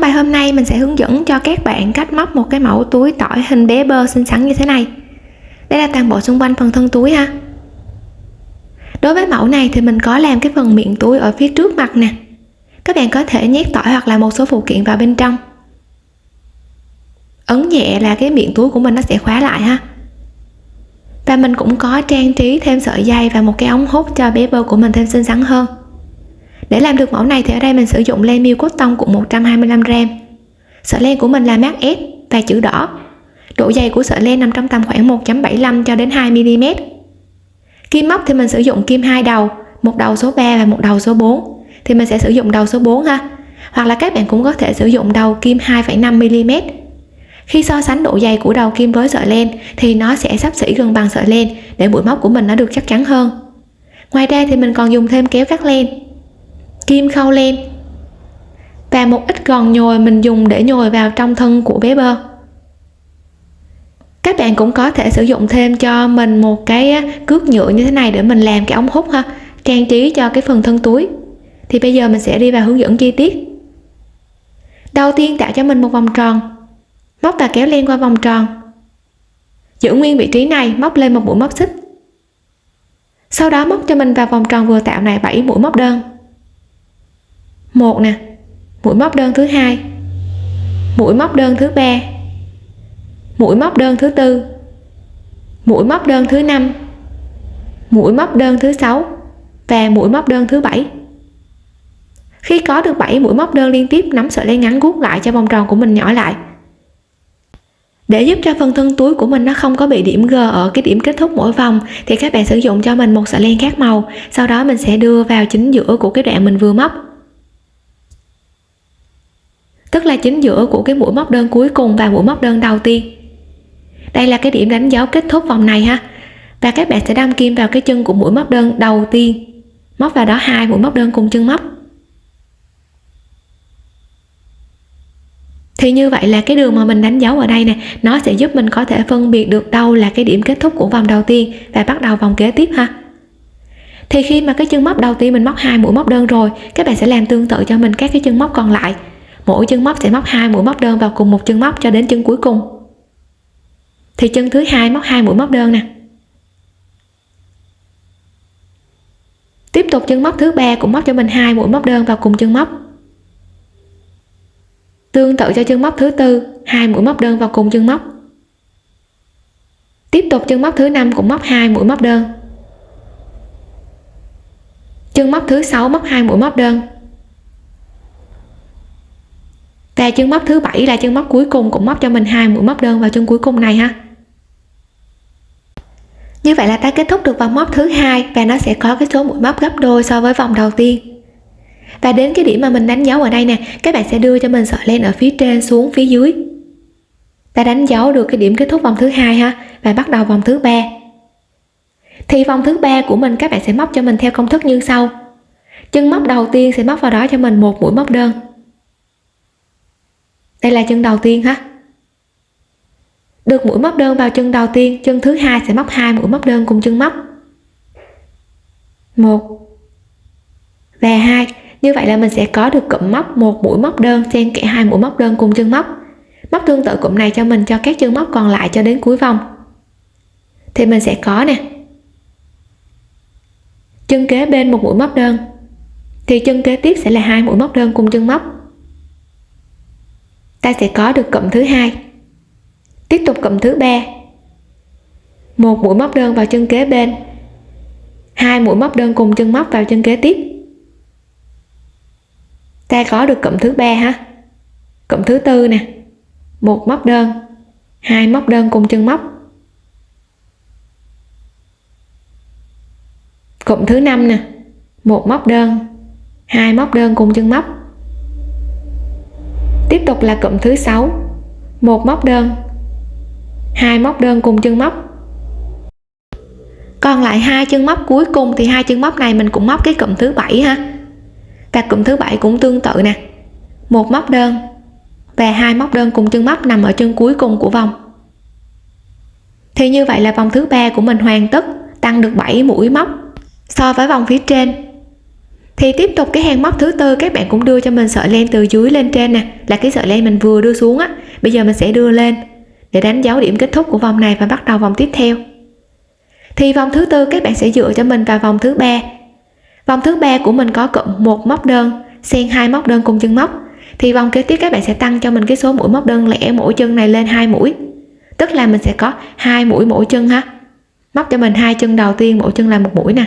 trong bài hôm nay mình sẽ hướng dẫn cho các bạn cách móc một cái mẫu túi tỏi hình bé bơ xinh xắn như thế này. Đây là toàn bộ xung quanh phần thân túi ha. Đối với mẫu này thì mình có làm cái phần miệng túi ở phía trước mặt nè. Các bạn có thể nhét tỏi hoặc là một số phụ kiện vào bên trong. Ấn nhẹ là cái miệng túi của mình nó sẽ khóa lại ha. Và mình cũng có trang trí thêm sợi dây và một cái ống hút cho bé bơ của mình thêm xinh xắn hơn để làm được mẫu này thì ở đây mình sử dụng len miêu cotton cũng 125 gram. Sợi len của mình là mát S và chữ đỏ. Độ dày của sợi len nằm trong tầm khoảng 1.75 cho đến 2 mm kim móc thì mình sử dụng kim hai đầu một đầu số 3 và một đầu số 4 thì mình sẽ sử dụng đầu số 4 ha. Hoặc là các bạn cũng có thể sử dụng đầu kim 2,5 mm khi so sánh độ dày của đầu kim với sợi len thì nó sẽ sắp xỉ gần bằng sợi len để mũi móc của mình nó được chắc chắn hơn. Ngoài ra thì mình còn dùng thêm kéo cắt len kim khâu len. Và một ít gòn nhồi mình dùng để nhồi vào trong thân của bé bơ. Các bạn cũng có thể sử dụng thêm cho mình một cái cước nhựa như thế này để mình làm cái ống hút ha, trang trí cho cái phần thân túi. Thì bây giờ mình sẽ đi vào hướng dẫn chi tiết. Đầu tiên tạo cho mình một vòng tròn. Móc và kéo len qua vòng tròn. Giữ nguyên vị trí này, móc lên một mũi móc xích. Sau đó móc cho mình vào vòng tròn vừa tạo này 7 mũi móc đơn một nè. Mũi móc đơn thứ hai. Mũi móc đơn thứ ba. Mũi móc đơn thứ tư. Mũi móc đơn thứ năm. Mũi móc đơn thứ sáu và mũi móc đơn thứ bảy. Khi có được 7 mũi móc đơn liên tiếp, nắm sợi len ngắn guốc lại cho vòng tròn của mình nhỏ lại. Để giúp cho phần thân túi của mình nó không có bị điểm g ở cái điểm kết thúc mỗi vòng, thì các bạn sử dụng cho mình một sợi len khác màu. Sau đó mình sẽ đưa vào chính giữa của cái đoạn mình vừa móc tức là chính giữa của cái mũi móc đơn cuối cùng và mũi móc đơn đầu tiên. Đây là cái điểm đánh dấu kết thúc vòng này ha. Và các bạn sẽ đâm kim vào cái chân của mũi móc đơn đầu tiên. Móc vào đó hai mũi móc đơn cùng chân móc. Thì như vậy là cái đường mà mình đánh dấu ở đây nè, nó sẽ giúp mình có thể phân biệt được đâu là cái điểm kết thúc của vòng đầu tiên và bắt đầu vòng kế tiếp ha. Thì khi mà cái chân móc đầu tiên mình móc hai mũi móc đơn rồi, các bạn sẽ làm tương tự cho mình các cái chân móc còn lại mỗi chân móc sẽ móc hai mũi móc đơn vào cùng một chân móc cho đến chân cuối cùng. Thì chân thứ hai móc hai mũi móc đơn nè. Tiếp tục chân móc thứ ba cũng móc cho mình hai mũi móc đơn vào cùng chân móc. Tương tự cho chân móc thứ tư, hai mũi móc đơn vào cùng chân móc. Tiếp tục chân móc thứ năm cũng móc hai mũi móc đơn. Chân móc thứ sáu móc hai mũi móc đơn. Và chân móc thứ bảy là chân móc cuối cùng cũng móc cho mình hai mũi móc đơn vào chân cuối cùng này ha. Như vậy là ta kết thúc được vòng móc thứ hai và nó sẽ có cái số mũi móc gấp đôi so với vòng đầu tiên. Và đến cái điểm mà mình đánh dấu ở đây nè, các bạn sẽ đưa cho mình sợi len ở phía trên xuống phía dưới. Ta đánh dấu được cái điểm kết thúc vòng thứ hai ha, và bắt đầu vòng thứ ba. Thì vòng thứ ba của mình các bạn sẽ móc cho mình theo công thức như sau. Chân móc đầu tiên sẽ móc vào đó cho mình một mũi móc đơn đây là chân đầu tiên ha được mũi móc đơn vào chân đầu tiên, chân thứ hai sẽ móc hai mũi móc đơn cùng chân móc. Một và hai. Như vậy là mình sẽ có được cụm móc một mũi móc đơn xen kẽ hai mũi móc đơn cùng chân móc. Móc tương tự cụm này cho mình, cho các chân móc còn lại cho đến cuối vòng. Thì mình sẽ có nè. Chân kế bên một mũi móc đơn, thì chân kế tiếp sẽ là hai mũi móc đơn cùng chân móc ta sẽ có được cụm thứ hai. Tiếp tục cụm thứ ba. Một mũi móc đơn vào chân kế bên. Hai mũi móc đơn cùng chân móc vào chân kế tiếp. Ta có được cụm thứ ba ha? Cụm thứ tư nè. Một móc đơn. Hai móc đơn cùng chân móc. Cụm thứ năm nè. Một móc đơn. Hai móc đơn cùng chân móc tiếp tục là cụm thứ sáu. Một móc đơn. Hai móc đơn cùng chân móc. Còn lại hai chân móc cuối cùng thì hai chân móc này mình cũng móc cái cụm thứ bảy ha. Và cụm thứ bảy cũng tương tự nè. Một móc đơn và hai móc đơn cùng chân móc nằm ở chân cuối cùng của vòng. Thì như vậy là vòng thứ ba của mình hoàn tất, tăng được 7 mũi móc. So với vòng phía trên thì tiếp tục cái hàng móc thứ tư, các bạn cũng đưa cho mình sợi len từ dưới lên trên nè, là cái sợi len mình vừa đưa xuống á. Bây giờ mình sẽ đưa lên để đánh dấu điểm kết thúc của vòng này và bắt đầu vòng tiếp theo. Thì vòng thứ tư, các bạn sẽ dựa cho mình vào vòng thứ ba. Vòng thứ ba của mình có cụm một móc đơn, xen hai móc đơn cùng chân móc. Thì vòng kế tiếp, các bạn sẽ tăng cho mình cái số mũi móc đơn lẻ mỗi chân này lên hai mũi. Tức là mình sẽ có hai mũi mỗi chân ha. Móc cho mình hai chân đầu tiên, mỗi chân là một mũi nè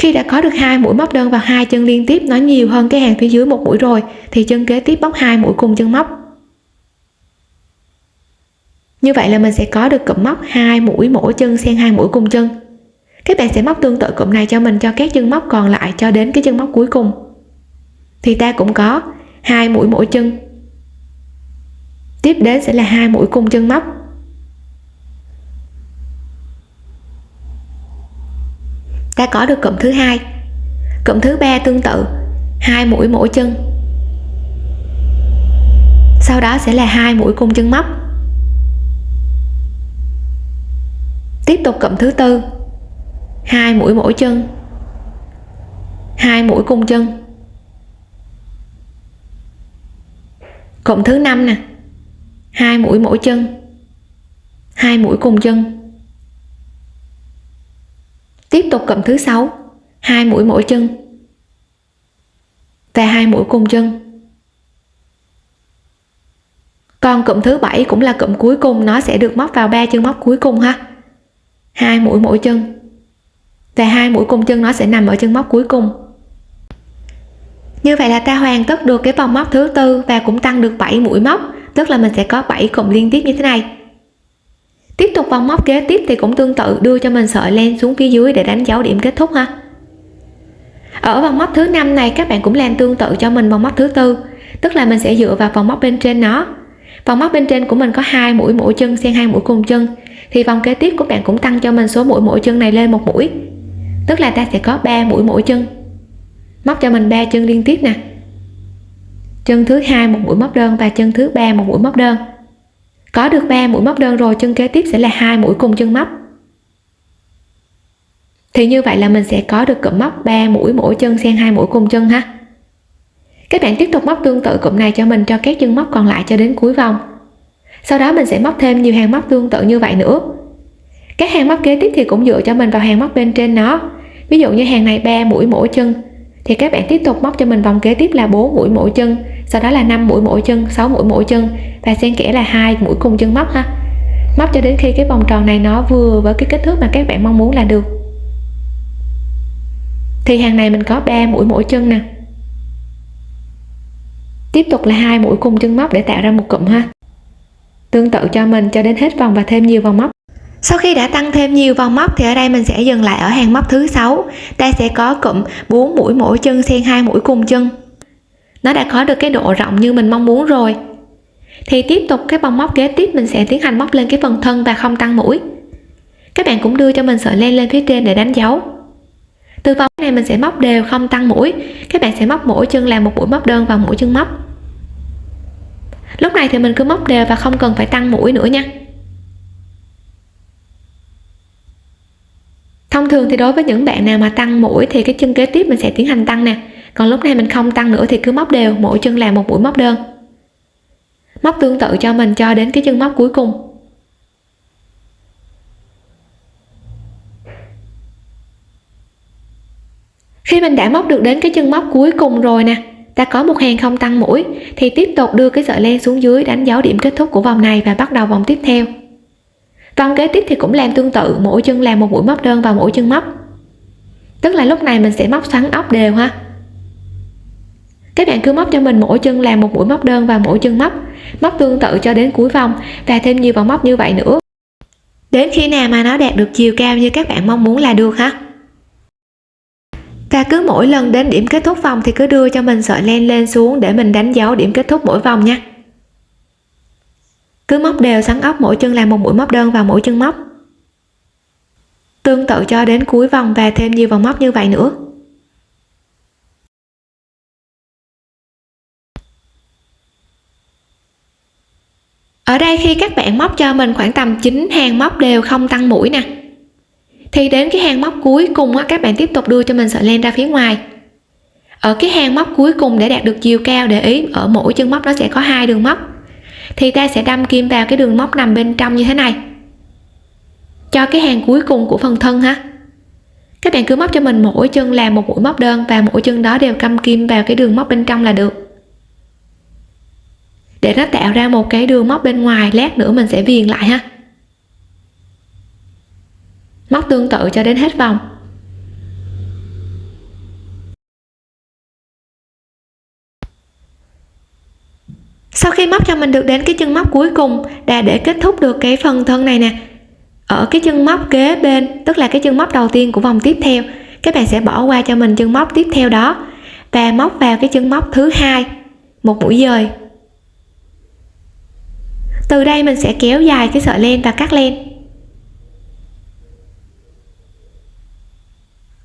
khi đã có được hai mũi móc đơn vào hai chân liên tiếp, nó nhiều hơn cái hàng phía dưới một mũi rồi, thì chân kế tiếp bóc hai mũi cùng chân móc. Như vậy là mình sẽ có được cụm móc hai mũi mỗi chân xen hai mũi cùng chân. Các bạn sẽ móc tương tự cụm này cho mình cho các chân móc còn lại cho đến cái chân móc cuối cùng. Thì ta cũng có hai mũi mỗi chân. Tiếp đến sẽ là hai mũi cùng chân móc. Ta có được cụm thứ hai. Cụm thứ ba tương tự, hai mũi mỗi chân. Sau đó sẽ là hai mũi cùng chân móc. Tiếp tục cụm thứ tư, hai mũi mỗi chân, hai mũi cùng chân. Cụm thứ năm nè, hai mũi mỗi chân, hai mũi cùng chân tiếp tục cụm thứ sáu. Hai mũi mỗi chân. Và hai mũi cùng chân. Còn cụm thứ bảy cũng là cụm cuối cùng, nó sẽ được móc vào ba chân móc cuối cùng ha. Hai mũi mỗi chân. Và hai mũi cùng chân nó sẽ nằm ở chân móc cuối cùng. Như vậy là ta hoàn tất được cái vòng móc thứ tư và cũng tăng được 7 mũi móc. Tức là mình sẽ có 7 cụm liên tiếp như thế này tiếp tục vòng móc kế tiếp thì cũng tương tự, đưa cho mình sợi len xuống phía dưới để đánh dấu điểm kết thúc ha. Ở vòng móc thứ năm này, các bạn cũng làm tương tự cho mình vòng móc thứ tư, tức là mình sẽ dựa vào vòng móc bên trên nó. Vòng móc bên trên của mình có hai mũi mỗi chân xen hai mũi cùng chân, thì vòng kế tiếp của bạn cũng tăng cho mình số mũi mỗi chân này lên một mũi, tức là ta sẽ có 3 mũi mỗi chân. Móc cho mình ba chân liên tiếp nè. Chân thứ hai một mũi móc đơn và chân thứ ba một mũi móc đơn có được 3 mũi móc đơn rồi, chân kế tiếp sẽ là hai mũi cùng chân móc. Thì như vậy là mình sẽ có được cụm móc 3 mũi mỗi chân xen hai mũi cùng chân ha. Các bạn tiếp tục móc tương tự cụm này cho mình cho các chân móc còn lại cho đến cuối vòng. Sau đó mình sẽ móc thêm nhiều hàng móc tương tự như vậy nữa. Các hàng móc kế tiếp thì cũng dựa cho mình vào hàng móc bên trên nó. Ví dụ như hàng này 3 mũi mỗi chân. Thì các bạn tiếp tục móc cho mình vòng kế tiếp là 4 mũi mỗi chân sau đó là 5 mũi mỗi chân 6 mũi mỗi chân. Và xen kẽ là hai mũi cùng chân móc ha. Móc cho đến khi cái vòng tròn này nó vừa với cái kích thước mà các bạn mong muốn là được. Thì hàng này mình có 3 mũi mỗi chân nè. Tiếp tục là hai mũi cùng chân móc để tạo ra một cụm ha. Tương tự cho mình cho đến hết vòng và thêm nhiều vòng móc. Sau khi đã tăng thêm nhiều vòng móc thì ở đây mình sẽ dừng lại ở hàng móc thứ sáu. Ta sẽ có cụm 4 mũi mỗi chân xen hai mũi cùng chân nó đã có được cái độ rộng như mình mong muốn rồi. Thì tiếp tục cái vòng móc kế tiếp, mình sẽ tiến hành móc lên cái phần thân và không tăng mũi. Các bạn cũng đưa cho mình sợi len lên phía trên để đánh dấu. Từ vòng này mình sẽ móc đều không tăng mũi. Các bạn sẽ móc mỗi chân làm một mũi móc đơn vào mũi chân móc. Lúc này thì mình cứ móc đều và không cần phải tăng mũi nữa nha. Thông thường thì đối với những bạn nào mà tăng mũi thì cái chân kế tiếp mình sẽ tiến hành tăng nè còn lúc này mình không tăng nữa thì cứ móc đều, mỗi chân làm một mũi móc đơn. Móc tương tự cho mình cho đến cái chân móc cuối cùng. Khi mình đã móc được đến cái chân móc cuối cùng rồi nè, ta có một hàng không tăng mũi, thì tiếp tục đưa cái sợi len xuống dưới đánh dấu điểm kết thúc của vòng này và bắt đầu vòng tiếp theo. Vòng kế tiếp thì cũng làm tương tự, mỗi chân làm một mũi móc đơn vào mỗi chân móc. Tức là lúc này mình sẽ móc xoắn ốc đều ha các bạn cứ móc cho mình mỗi chân làm một mũi móc đơn vào mỗi chân móc. Móc tương tự cho đến cuối vòng và thêm nhiều vòng móc như vậy nữa. Đến khi nào mà nó đạt được chiều cao như các bạn mong muốn là được ha và cứ mỗi lần đến điểm kết thúc vòng thì cứ đưa cho mình sợi len lên xuống để mình đánh dấu điểm kết thúc mỗi vòng nha. Cứ móc đều sắn ốc mỗi chân làm một mũi móc đơn vào mỗi chân móc. Tương tự cho đến cuối vòng và thêm nhiều vòng móc như vậy nữa. Ở đây khi các bạn móc cho mình khoảng tầm 9 hàng móc đều không tăng mũi nè. Thì đến cái hàng móc cuối cùng á, các bạn tiếp tục đưa cho mình sợi len ra phía ngoài. Ở cái hàng móc cuối cùng để đạt được chiều cao để ý ở mỗi chân móc nó sẽ có hai đường móc. Thì ta sẽ đâm kim vào cái đường móc nằm bên trong như thế này. Cho cái hàng cuối cùng của phần thân ha. Các bạn cứ móc cho mình mỗi chân làm một mũi móc đơn và mỗi chân đó đều cầm kim vào cái đường móc bên trong là được để nó tạo ra một cái đường móc bên ngoài, lát nữa mình sẽ viền lại ha. Móc tương tự cho đến hết vòng. Sau khi móc cho mình được đến cái chân móc cuối cùng là để kết thúc được cái phần thân này nè. Ở cái chân móc kế bên, tức là cái chân móc đầu tiên của vòng tiếp theo, các bạn sẽ bỏ qua cho mình chân móc tiếp theo đó và móc vào cái chân móc thứ hai, một mũi dời từ đây mình sẽ kéo dài cái sợi len và cắt len.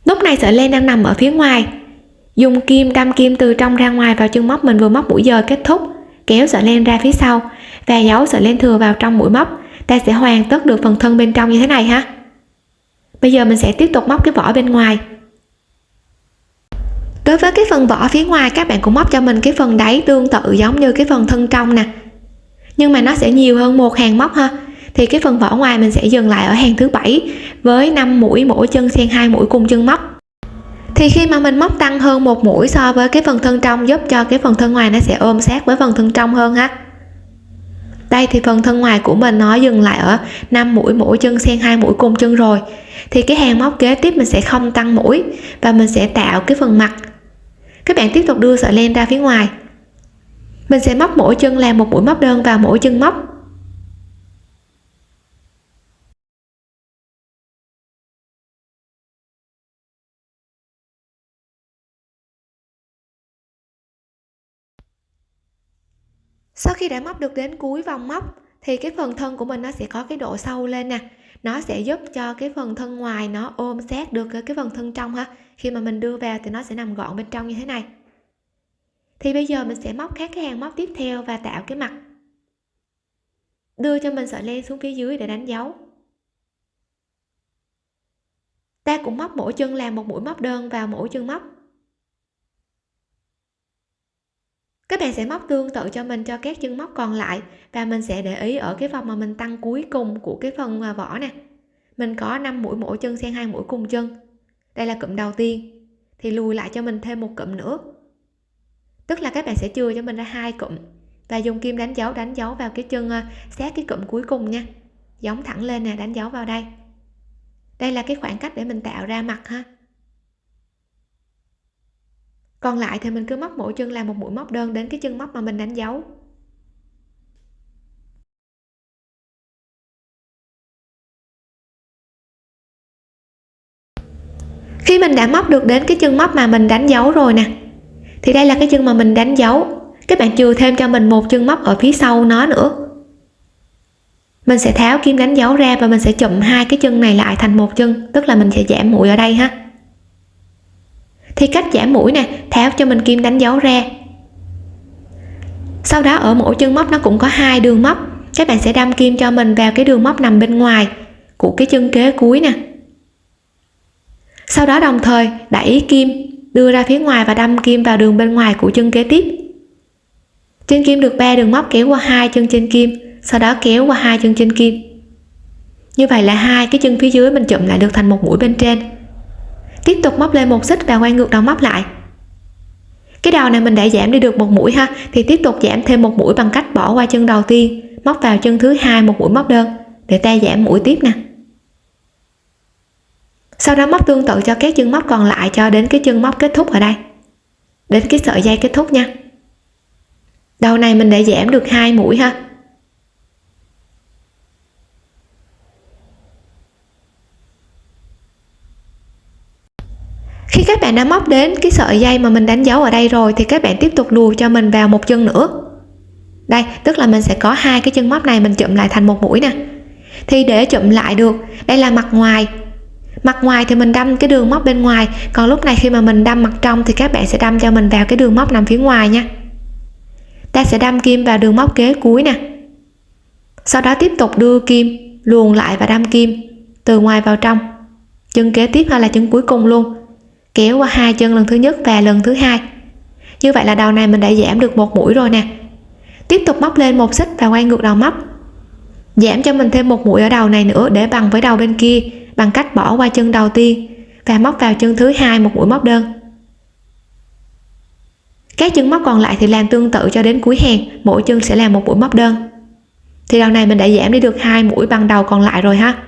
Lúc này sợi len đang nằm ở phía ngoài. Dùng kim, đâm kim từ trong ra ngoài vào chân móc mình vừa móc mũi dời kết thúc. Kéo sợi len ra phía sau và giấu sợi len thừa vào trong mũi móc. Ta sẽ hoàn tất được phần thân bên trong như thế này ha. Bây giờ mình sẽ tiếp tục móc cái vỏ bên ngoài. Đối với cái phần vỏ phía ngoài, các bạn cũng móc cho mình cái phần đáy tương tự giống như cái phần thân trong nè nhưng mà nó sẽ nhiều hơn một hàng móc ha. Thì cái phần vỏ ngoài mình sẽ dừng lại ở hàng thứ bảy với 5 mũi mỗi chân xen hai mũi cùng chân móc. Thì khi mà mình móc tăng hơn một mũi so với cái phần thân trong giúp cho cái phần thân ngoài nó sẽ ôm sát với phần thân trong hơn ha. Đây thì phần thân ngoài của mình nó dừng lại ở 5 mũi mỗi chân xen hai mũi cùng chân rồi. Thì cái hàng móc kế tiếp mình sẽ không tăng mũi và mình sẽ tạo cái phần mặt. Các bạn tiếp tục đưa sợi len ra phía ngoài mình sẽ móc mỗi chân làm một mũi móc đơn vào mỗi chân móc. Sau khi đã móc được đến cuối vòng móc, thì cái phần thân của mình nó sẽ có cái độ sâu lên nè. Nó sẽ giúp cho cái phần thân ngoài nó ôm sát được cái phần thân trong ha. Khi mà mình đưa vào thì nó sẽ nằm gọn bên trong như thế này thì bây giờ mình sẽ móc các cái hàng móc tiếp theo và tạo cái mặt. Đưa cho mình sợi len xuống phía dưới để đánh dấu. Ta cũng móc mỗi chân làm một mũi móc đơn vào mỗi chân móc. Các bạn sẽ móc tương tự cho mình cho các chân móc còn lại và mình sẽ để ý ở cái vòng mà mình tăng cuối cùng của cái phần à, vỏ nè. Mình có 5 mũi mỗi chân xen hai mũi cùng chân. Đây là cụm đầu tiên. Thì lùi lại cho mình thêm một cụm nữa tức là các bạn sẽ chừa cho mình ra hai cụm. Và dùng kim đánh dấu đánh dấu vào cái chân ờ, sát cái cụm cuối cùng nha. Giống thẳng lên nè, đánh dấu vào đây. Đây là cái khoảng cách để mình tạo ra mặt ha. Còn lại thì mình cứ móc mỗi chân làm một mũi móc đơn đến cái chân móc mà mình đánh dấu. Khi mình đã móc được đến cái chân móc mà mình đánh dấu rồi nè thì đây là cái chân mà mình đánh dấu. Các bạn chừa thêm cho mình một chân móc ở phía sau nó nữa. Mình sẽ tháo kim đánh dấu ra và mình sẽ chụm hai cái chân này lại thành một chân, tức là mình sẽ giảm mũi ở đây ha. Thì cách giảm mũi nè, tháo cho mình kim đánh dấu ra. Sau đó ở mỗi chân móc nó cũng có hai đường móc. Các bạn sẽ đâm kim cho mình vào cái đường móc nằm bên ngoài của cái chân kế cuối nè. Sau đó đồng thời đẩy kim đưa ra phía ngoài và đâm kim vào đường bên ngoài của chân kế tiếp. Trên kim được ba đường móc kéo qua hai chân trên kim, sau đó kéo qua hai chân trên kim. Như vậy là hai cái chân phía dưới mình chụm lại được thành một mũi bên trên. Tiếp tục móc lên một xích và quay ngược đầu móc lại. Cái đầu này mình đã giảm đi được một mũi ha, thì tiếp tục giảm thêm một mũi bằng cách bỏ qua chân đầu tiên, móc vào chân thứ hai một mũi móc đơn, để ta giảm mũi tiếp nè sau đó móc tương tự cho các chân móc còn lại cho đến cái chân móc kết thúc ở đây. Đến cái sợi dây kết thúc nha. Đầu này mình đã giảm được hai mũi ha. Khi các bạn đã móc đến cái sợi dây mà mình đánh dấu ở đây rồi thì các bạn tiếp tục lùi cho mình vào một chân nữa. Đây, tức là mình sẽ có hai cái chân móc này mình chụm lại thành một mũi nè. Thì để chụm lại được, đây là mặt ngoài mặt ngoài thì mình đâm cái đường móc bên ngoài, còn lúc này khi mà mình đâm mặt trong thì các bạn sẽ đâm cho mình vào cái đường móc nằm phía ngoài nha. Ta sẽ đâm kim vào đường móc kế cuối nè. Sau đó tiếp tục đưa kim luồn lại và đâm kim từ ngoài vào trong. Chân kế tiếp hay là chân cuối cùng luôn. Kéo qua hai chân lần thứ nhất và lần thứ hai. Như vậy là đầu này mình đã giảm được một mũi rồi nè. Tiếp tục móc lên một xích và quay ngược đầu móc. Giảm cho mình thêm một mũi ở đầu này nữa để bằng với đầu bên kia bằng cách bỏ qua chân đầu tiên và móc vào chân thứ hai một mũi móc đơn. Các chân móc còn lại thì làm tương tự cho đến cuối hàng mỗi chân sẽ làm một mũi móc đơn. Thì đầu này mình đã giảm đi được hai mũi bằng đầu còn lại rồi ha.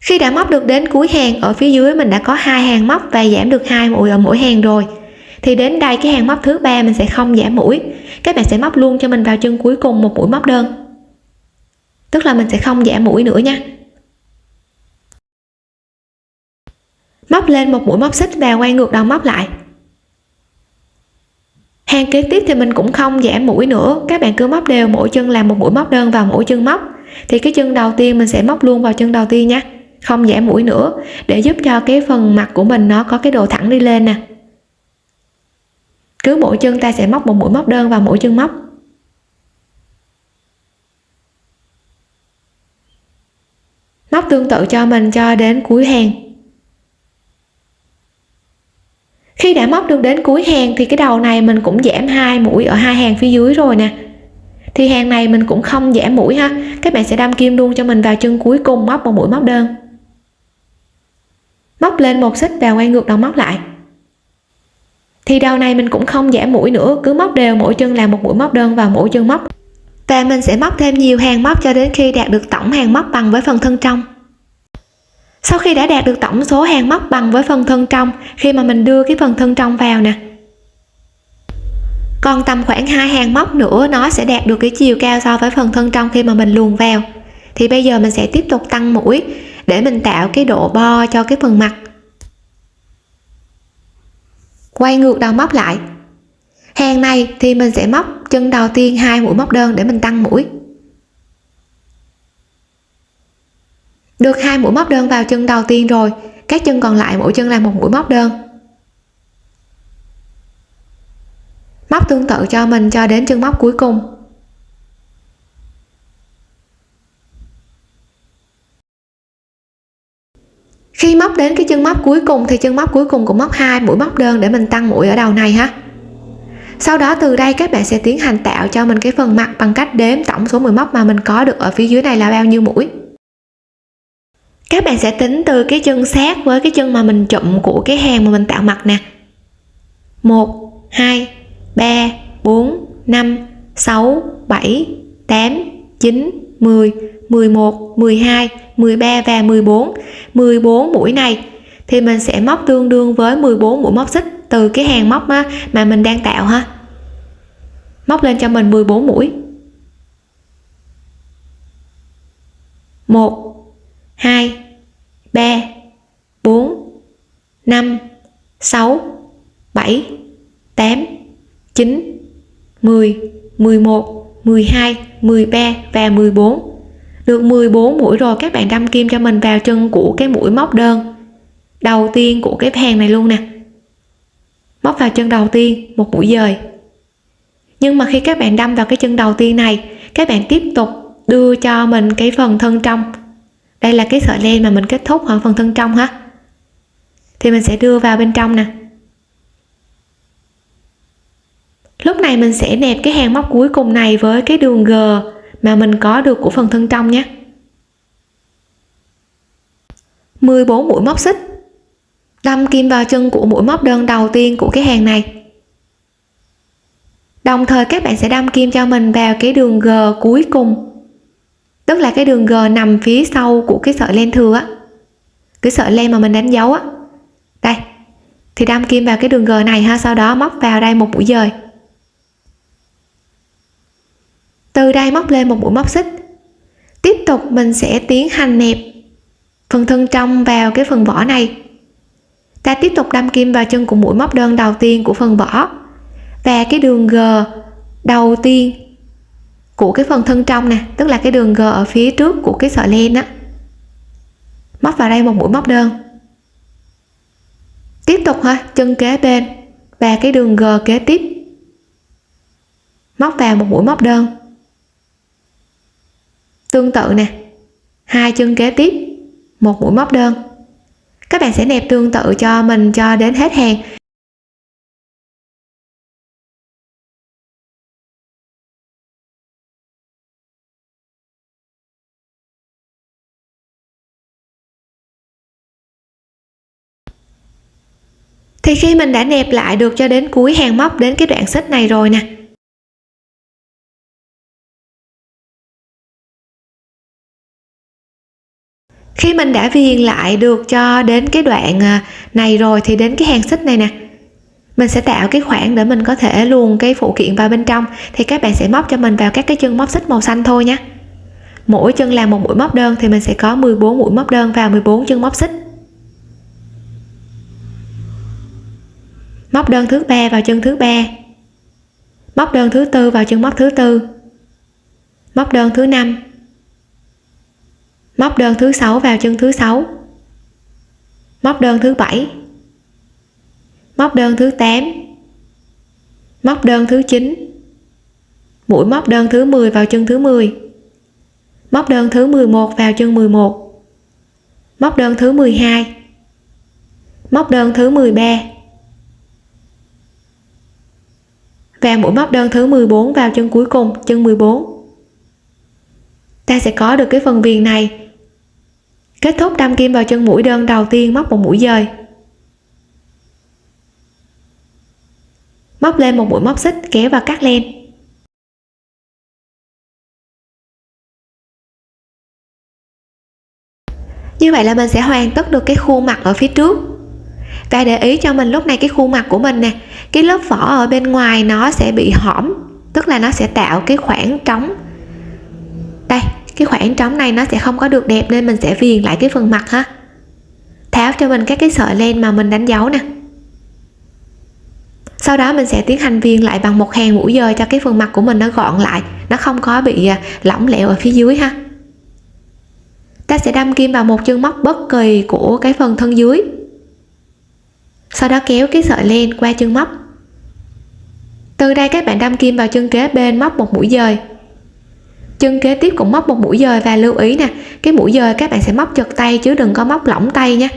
Khi đã móc được đến cuối hàng ở phía dưới mình đã có hai hàng móc và giảm được hai mũi ở mỗi hàng rồi thì đến đây cái hàng móc thứ ba mình sẽ không giảm mũi. Các bạn sẽ móc luôn cho mình vào chân cuối cùng một mũi móc đơn. Tức là mình sẽ không giảm mũi nữa nha. Móc lên một mũi móc xích và quay ngược đầu móc lại. Hàng kế tiếp thì mình cũng không giảm mũi nữa. Các bạn cứ móc đều mỗi chân làm một mũi móc đơn vào mỗi chân móc. Thì cái chân đầu tiên mình sẽ móc luôn vào chân đầu tiên nha. Không giảm mũi nữa. Để giúp cho cái phần mặt của mình nó có cái độ thẳng đi lên nè cứ mỗi chân ta sẽ móc một mũi móc đơn vào mỗi chân móc. Móc tương tự cho mình cho đến cuối hàng. Khi đã móc được đến cuối hàng thì cái đầu này mình cũng giảm hai mũi ở hai hàng phía dưới rồi nè. Thì hàng này mình cũng không giảm mũi ha. Các bạn sẽ đâm kim luôn cho mình vào chân cuối cùng móc một mũi móc đơn. Móc lên một xích và quay ngược đầu móc lại thì đầu này mình cũng không giảm mũi nữa, cứ móc đều, mỗi chân làm một mũi móc đơn vào mỗi chân móc. Và mình sẽ móc thêm nhiều hàng móc cho đến khi đạt được tổng hàng móc bằng với phần thân trong. Sau khi đã đạt được tổng số hàng móc bằng với phần thân trong, khi mà mình đưa cái phần thân trong vào nè. Còn tầm khoảng hai hàng móc nữa, nó sẽ đạt được cái chiều cao so với phần thân trong khi mà mình luồn vào. Thì bây giờ mình sẽ tiếp tục tăng mũi để mình tạo cái độ bo cho cái phần mặt quay ngược đầu móc lại. Hàng này thì mình sẽ móc chân đầu tiên hai mũi móc đơn để mình tăng mũi. Được hai mũi móc đơn vào chân đầu tiên rồi, các chân còn lại mỗi chân là một mũi móc đơn. Móc tương tự cho mình cho đến chân móc cuối cùng. Khi móc đến cái chân móc cuối cùng thì chân móc cuối cùng cũng móc hai mũi móc đơn để mình tăng mũi ở đầu này ha. Sau đó từ đây các bạn sẽ tiến hành tạo cho mình cái phần mặt bằng cách đếm tổng số mũi móc mà mình có được ở phía dưới này là bao nhiêu mũi. Các bạn sẽ tính từ cái chân sát với cái chân mà mình chụm của cái hàng mà mình tạo mặt nè. 1 2 3 4 5 6 7 8 9 10 11 12 13 và 14 14 mũi này thì mình sẽ móc tương đương với 14 mũi móc xích từ cái hàng móc á, mà mình đang tạo ha. Móc lên cho mình 14 mũi. 1 2 3 4 5 6 7 8 9 10 11 12 13 và 14 được 14 mũi rồi các bạn đâm kim cho mình vào chân của cái mũi móc đơn. Đầu tiên của cái hàng này luôn nè. Móc vào chân đầu tiên, một mũi dời. Nhưng mà khi các bạn đâm vào cái chân đầu tiên này, các bạn tiếp tục đưa cho mình cái phần thân trong. Đây là cái sợi len mà mình kết thúc ở phần thân trong ha. Thì mình sẽ đưa vào bên trong nè. Lúc này mình sẽ nẹp cái hàng móc cuối cùng này với cái đường g mà mình có được của phần thân trong nhé. 14 mũi móc xích. Đâm kim vào chân của mũi móc đơn đầu tiên của cái hàng này. Đồng thời các bạn sẽ đâm kim cho mình vào cái đường g cuối cùng. Tức là cái đường g nằm phía sau của cái sợi len thừa á. Cái sợi len mà mình đánh dấu á. Đây. Thì đâm kim vào cái đường g này ha, sau đó móc vào đây một mũi dời. Từ đây móc lên một mũi móc xích. Tiếp tục mình sẽ tiến hành nẹp phần thân trong vào cái phần vỏ này. Ta tiếp tục đâm kim vào chân của mũi móc đơn đầu tiên của phần vỏ và cái đường g đầu tiên của cái phần thân trong nè, tức là cái đường g ở phía trước của cái sợi len á. Móc vào đây một mũi móc đơn. Tiếp tục ha, chân kế bên và cái đường g kế tiếp. Móc vào một mũi móc đơn tương tự nè. Hai chân kế tiếp, một mũi móc đơn. Các bạn sẽ nẹp tương tự cho mình cho đến hết hàng. Thì khi mình đã nẹp lại được cho đến cuối hàng móc đến cái đoạn xích này rồi nè khi mình đã viền lại được cho đến cái đoạn à, này rồi thì đến cái hàng xích này nè. Mình sẽ tạo cái khoảng để mình có thể luồn cái phụ kiện vào bên trong. Thì các bạn sẽ móc cho mình vào các cái chân móc xích màu xanh thôi nhé. Mỗi chân làm một mũi móc đơn thì mình sẽ có 14 mũi móc đơn vào 14 chân móc xích. Móc đơn thứ ba vào chân thứ ba. Móc đơn thứ tư vào chân móc thứ tư. Móc đơn thứ năm móc đơn thứ sáu vào chân thứ sáu. Móc đơn thứ bảy. Móc đơn thứ 8 móc đơn thứ 9 mũi móc đơn thứ 10 vào chân thứ 10 móc đơn thứ 11 vào chân 11 móc đơn thứ 12 móc đơn thứ 13 và mũi móc đơn thứ 14 vào chân cuối cùng, chân 14 ta sẽ có được cái phần viền này kết thúc đâm kim vào chân mũi đơn đầu tiên móc một mũi dời. Móc lên một mũi móc xích, kéo và cắt len. Như vậy là mình sẽ hoàn tất được cái khuôn mặt ở phía trước. Và để ý cho mình lúc này cái khuôn mặt của mình nè, cái lớp vỏ ở bên ngoài nó sẽ bị hõm, tức là nó sẽ tạo cái khoảng trống. Đây cái khoảng trống này nó sẽ không có được đẹp nên mình sẽ viền lại cái phần mặt ha. Tháo cho mình các cái sợi len mà mình đánh dấu nè. Sau đó mình sẽ tiến hành viền lại bằng một hàng mũi dời cho cái phần mặt của mình nó gọn lại, nó không có bị à, lỏng lẻo ở phía dưới ha. Ta sẽ đâm kim vào một chân móc bất kỳ của cái phần thân dưới. Sau đó kéo cái sợi len qua chân móc. Từ đây các bạn đâm kim vào chân kế bên móc một mũi dời chân kế tiếp cũng móc một mũi dời và lưu ý nè, cái mũi dời các bạn sẽ móc chật tay chứ đừng có móc lỏng tay nha.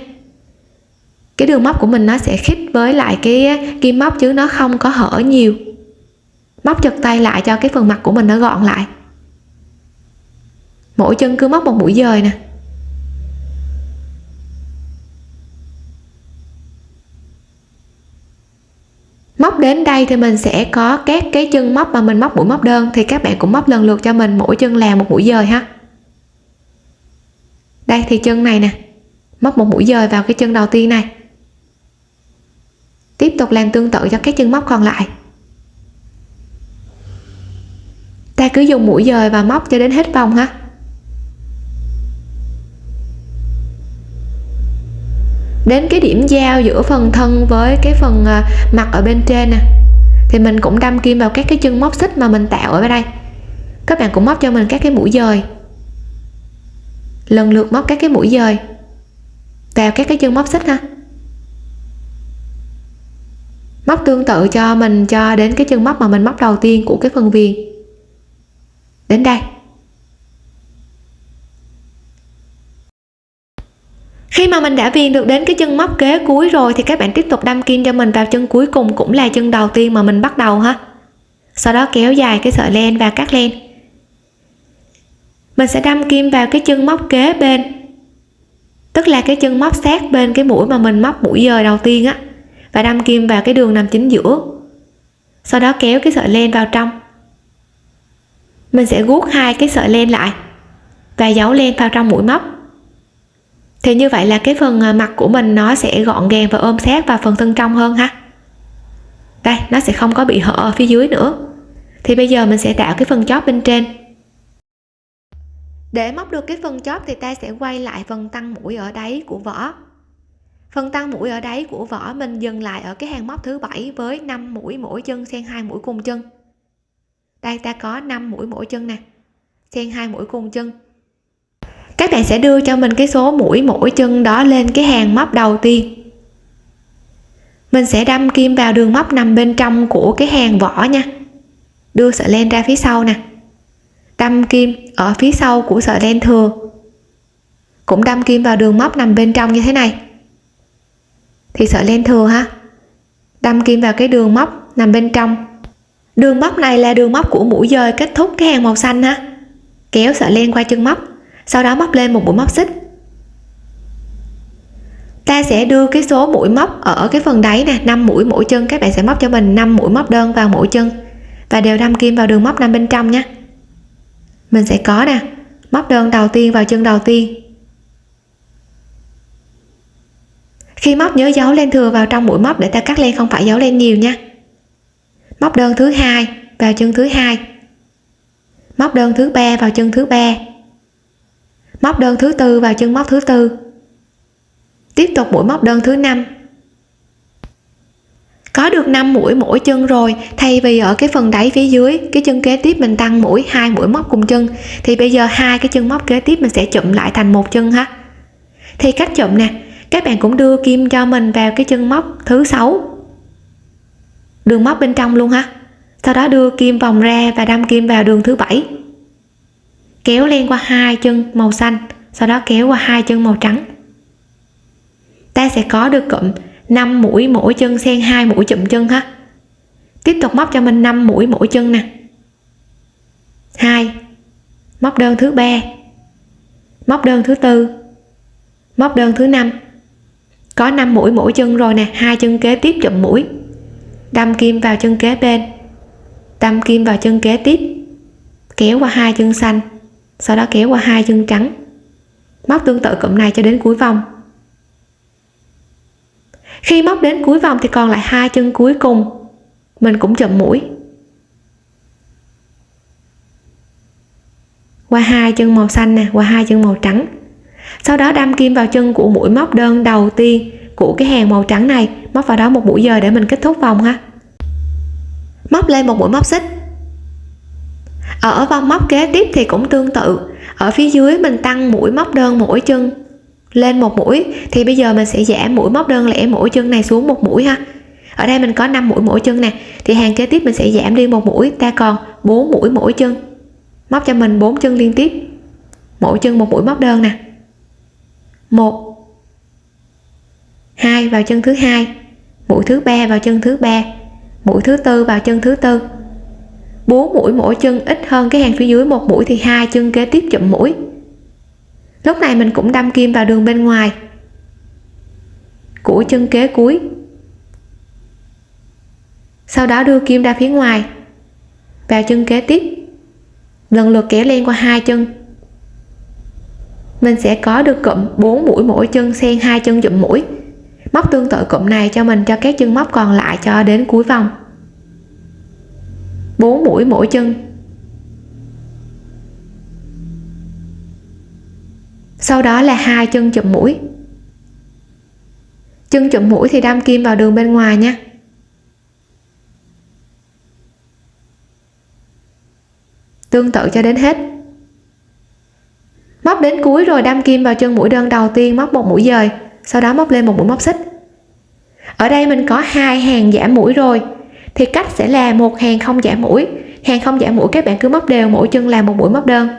Cái đường móc của mình nó sẽ khít với lại cái kim móc chứ nó không có hở nhiều. Móc chật tay lại cho cái phần mặt của mình nó gọn lại. Mỗi chân cứ móc một mũi dời nè. Đến đây thì mình sẽ có các cái chân móc mà mình móc mũi móc đơn. Thì các bạn cũng móc lần lượt cho mình, mỗi chân là một mũi dời ha. Đây, thì chân này nè. Móc một mũi dời vào cái chân đầu tiên này. Tiếp tục làm tương tự cho các chân móc còn lại. Ta cứ dùng mũi dời và móc cho đến hết vòng ha. Đến cái điểm giao giữa phần thân với cái phần à, mặt ở bên trên nè. Thì mình cũng đâm kim vào các cái chân móc xích mà mình tạo ở đây. Các bạn cũng móc cho mình các cái mũi dời. Lần lượt móc các cái mũi dời vào các cái chân móc xích ha. Móc tương tự cho mình cho đến cái chân móc mà mình móc đầu tiên của cái phần viền. Đến đây. Mà mình đã viền được đến cái chân móc kế cuối rồi thì các bạn tiếp tục đâm kim cho mình vào chân cuối cùng cũng là chân đầu tiên mà mình bắt đầu ha. Sau đó kéo dài cái sợi len và cắt len. Mình sẽ đâm kim vào cái chân móc kế bên, tức là cái chân móc sát bên cái mũi mà mình móc mũi dời đầu tiên á, và đâm kim vào cái đường nằm chính giữa. Sau đó kéo cái sợi len vào trong. Mình sẽ guốc hai cái sợi len lại và giấu len vào trong mũi móc thì như vậy là cái phần à, mặt của mình nó sẽ gọn gàng và ôm sát vào phần thân trong hơn ha. Đây, nó sẽ không có bị hở ở phía dưới nữa. Thì bây giờ mình sẽ tạo cái phần chóp bên trên. Để móc được cái phần chóp thì ta sẽ quay lại phần tăng mũi ở đáy của vỏ. Phần tăng mũi ở đáy của vỏ mình dừng lại ở cái hàng móc thứ bảy với 5 mũi mỗi chân xen hai mũi cùng chân. Đây, ta có 5 mũi mỗi chân nè. Xen hai mũi cùng chân bạn sẽ đưa cho mình cái số mũi mỗi chân đó lên cái hàng móc đầu tiên. Mình sẽ đâm kim vào đường móc nằm bên trong của cái hàng vỏ nha. Đưa sợi len ra phía sau nè. Đâm kim ở phía sau của sợi len thừa. Cũng đâm kim vào đường móc nằm bên trong như thế này. Thì sợi len thừa ha. Đâm kim vào cái đường móc nằm bên trong. Đường móc này là đường móc của mũi dời kết thúc cái hàng màu xanh ha. Kéo sợi len qua chân móc sau đó móc lên một mũi móc xích. Ta sẽ đưa cái số mũi móc ở cái phần đáy nè 5 mũi mỗi chân. Các bạn sẽ móc cho mình 5 mũi móc đơn vào mỗi chân. Và đều đâm kim vào đường móc nằm bên trong nhé mình sẽ có nè, móc đơn đầu tiên vào chân đầu tiên. Khi móc, nhớ giấu len thừa vào trong mũi móc để ta cắt len, không phải giấu len nhiều nha. Móc đơn thứ hai vào chân thứ hai. Móc đơn thứ ba vào chân thứ ba móc đơn thứ tư vào chân móc thứ tư. Tiếp tục mũi móc đơn thứ năm. Có được 5 mũi mỗi chân rồi, thay vì ở cái phần đáy phía dưới, cái chân kế tiếp mình tăng mũi, hai mũi móc cùng chân, thì bây giờ hai cái chân móc kế tiếp mình sẽ chụm lại thành một chân ha. Thì cách chụm nè, các bạn cũng đưa kim cho mình vào cái chân móc thứ sáu. Đường móc bên trong luôn ha. Sau đó đưa kim vòng ra và đâm kim vào đường thứ bảy kéo len qua hai chân màu xanh, sau đó kéo qua hai chân màu trắng. Ta sẽ có được cụm 5 mũi mỗi chân xen hai mũi chụm chân ha. Tiếp tục móc cho mình 5 mũi mỗi chân nè. Hai, móc đơn thứ ba, móc đơn thứ tư, móc đơn thứ năm. Có 5 mũi mỗi chân rồi nè, hai chân kế tiếp chụm mũi. Đâm kim vào chân kế bên, đâm kim vào chân kế tiếp, kéo qua hai chân xanh sau đó kéo qua hai chân trắng. Móc tương tự cụm này cho đến cuối vòng. Khi móc đến cuối vòng thì còn lại hai chân cuối cùng. Mình cũng chụm mũi. Qua hai chân màu xanh nè, qua hai chân màu trắng. Sau đó đâm kim vào chân của mũi móc đơn đầu tiên của cái hàng màu trắng này. Móc vào đó một mũi giờ để mình kết thúc vòng ha. Móc lên một mũi móc xích ở vòng móc kế tiếp thì cũng tương tự. Ở phía dưới mình tăng mũi móc đơn mỗi chân lên một mũi, thì bây giờ mình sẽ giảm mũi móc đơn lẻ mỗi chân này xuống một mũi ha. Ở đây mình có 5 mũi mỗi chân nè, thì hàng kế tiếp mình sẽ giảm đi một mũi, ta còn 4 mũi mỗi chân. Móc cho mình 4 chân liên tiếp, mỗi chân một mũi móc đơn nè. Một, hai vào chân thứ hai, mũi thứ ba vào chân thứ ba, mũi thứ tư vào chân thứ tư. 4 mũi mỗi chân ít hơn cái hàng phía dưới, một mũi thì hai chân kế tiếp chụm mũi. Lúc này mình cũng đâm kim vào đường bên ngoài. Của chân kế cuối. Sau đó đưa kim ra phía ngoài. Vào chân kế tiếp. Lần lượt kéo len qua hai chân. Mình sẽ có được cụm 4 mũi mỗi chân xen hai chân chụm mũi. Móc tương tự cụm này cho mình, cho các chân móc còn lại cho đến cuối vòng. 4 mũi mỗi chân. Sau đó là hai chân chụm mũi. Chân chụm mũi thì đâm kim vào đường bên ngoài nha. Tương tự cho đến hết. Móc đến cuối rồi đâm kim vào chân mũi đơn đầu tiên, móc một mũi dời, sau đó móc lên một mũi móc xích. Ở đây mình có hai hàng giảm mũi rồi thì cách sẽ là một hàng không giảm mũi. Hàng không giảm mũi các bạn cứ móc đều, mỗi chân là một mũi móc đơn.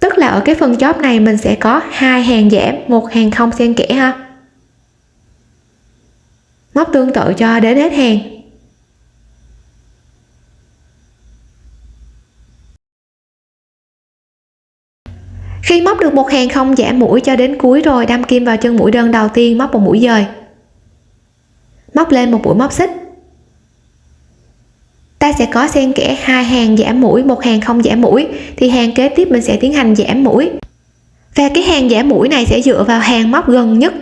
Tức là ở cái phần chóp này mình sẽ có hai hàng giảm một hàng không xen kẽ ha. Móc tương tự cho đến hết hàng. Khi móc được một hàng không giảm mũi cho đến cuối rồi, đâm kim vào chân mũi đơn đầu tiên, móc một mũi dời móc lên một mũi móc xích. Ta sẽ có xen kẽ hai hàng giảm mũi, một hàng không giảm mũi, thì hàng kế tiếp mình sẽ tiến hành giảm mũi. Và cái hàng giảm mũi này sẽ dựa vào hàng móc gần nhất.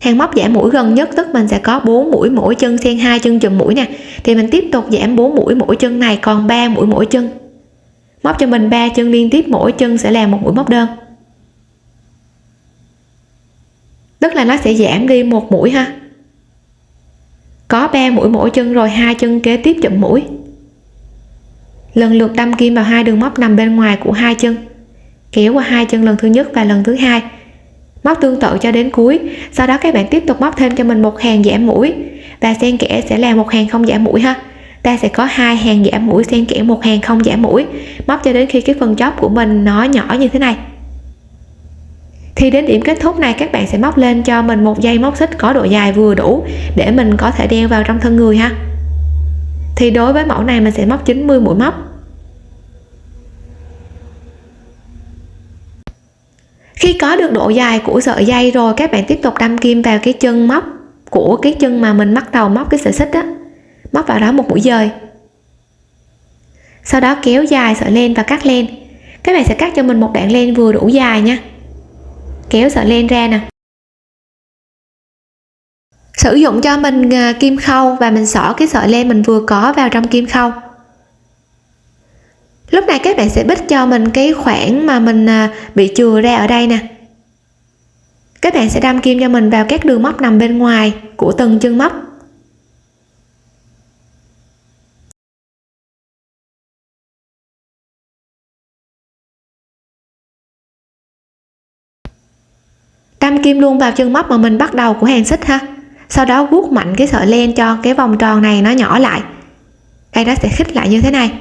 Hàng móc giảm mũi gần nhất, tức mình sẽ có 4 mũi mỗi chân, xen hai chân chùm mũi nè. Thì mình tiếp tục giảm 4 mũi mỗi chân này, còn 3 mũi mỗi chân. Móc cho mình 3 chân liên tiếp, mỗi chân sẽ là một mũi móc đơn. Tức là nó sẽ giảm đi một mũi ha có 3 mũi mỗi chân rồi, hai chân kế tiếp chụm mũi. Lần lượt đâm kim vào hai đường móc nằm bên ngoài của hai chân, kéo qua hai chân lần thứ nhất và lần thứ hai. Móc tương tự cho đến cuối. Sau đó các bạn tiếp tục móc thêm cho mình một hàng giảm mũi. Và xen kẽ sẽ là một hàng không giảm mũi ha. Ta sẽ có hai hàng giảm mũi xen kẽ một hàng không giảm mũi. Móc cho đến khi cái phần chóp của mình nó nhỏ như thế này thì đến điểm kết thúc này, các bạn sẽ móc lên cho mình một dây móc xích có độ dài vừa đủ để mình có thể đeo vào trong thân người ha. Thì đối với mẫu này, mình sẽ móc 90 mũi móc. Khi có được độ dài của sợi dây rồi, các bạn tiếp tục đâm kim vào cái chân móc của cái chân mà mình bắt đầu móc cái sợi xích đó móc vào đó một mũi dời. Sau đó kéo dài sợi len và cắt len. Các bạn sẽ cắt cho mình một đoạn len vừa đủ dài nha kéo sợi len ra nè. Sử dụng cho mình à, kim khâu và mình xỏ cái sợi len mình vừa có vào trong kim khâu. Lúc này các bạn sẽ bích cho mình cái khoảng mà mình à, bị chừa ra ở đây nè. Các bạn sẽ đâm kim cho mình vào các đường móc nằm bên ngoài của từng chân móc. Đâm kim luôn vào chân móc mà mình bắt đầu của hàng xích ha. Sau đó vuốt mạnh cái sợi len cho cái vòng tròn này nó nhỏ lại. Đây nó sẽ khít lại như thế này.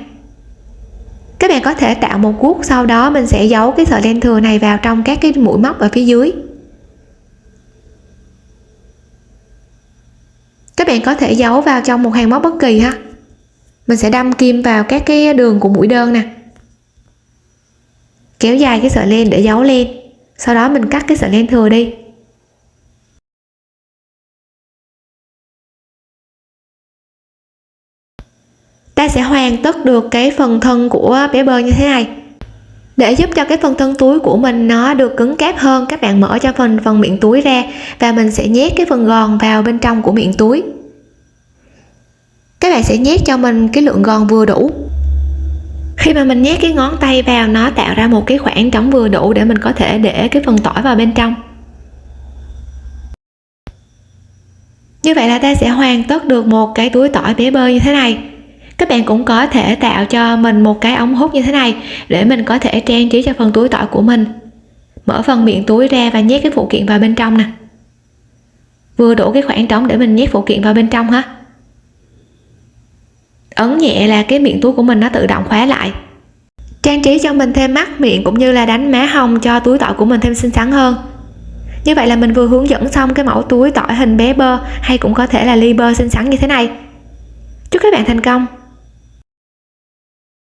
Các bạn có thể tạo một guốc sau đó mình sẽ giấu cái sợi len thừa này vào trong các cái mũi móc ở phía dưới. Các bạn có thể giấu vào trong một hàng móc bất kỳ ha. Mình sẽ đâm kim vào các cái đường của mũi đơn nè. Kéo dài cái sợi len để giấu len sau đó mình cắt cái sợi len thừa đi. Ta sẽ hoàn tất được cái phần thân của bé bơ như thế này. Để giúp cho cái phần thân túi của mình nó được cứng cáp hơn, các bạn mở cho phần phần miệng túi ra và mình sẽ nhét cái phần gòn vào bên trong của miệng túi. Các bạn sẽ nhét cho mình cái lượng gòn vừa đủ khi mà mình nhét cái ngón tay vào, nó tạo ra một cái khoảng trống vừa đủ để mình có thể để cái phần tỏi vào bên trong. Như vậy là ta sẽ hoàn tất được một cái túi tỏi bé bơ như thế này. Các bạn cũng có thể tạo cho mình một cái ống hút như thế này để mình có thể trang trí cho phần túi tỏi của mình. Mở phần miệng túi ra và nhét cái phụ kiện vào bên trong nè. Vừa đủ cái khoảng trống để mình nhét phụ kiện vào bên trong ha ấn nhẹ là cái miệng túi của mình nó tự động khóa lại. Trang trí cho mình thêm mắt, miệng cũng như là đánh má hồng cho túi tỏi của mình thêm xinh xắn hơn. Như vậy là mình vừa hướng dẫn xong cái mẫu túi tỏi hình bé bơ, hay cũng có thể là ly bơ xinh xắn như thế này. Chúc các bạn thành công!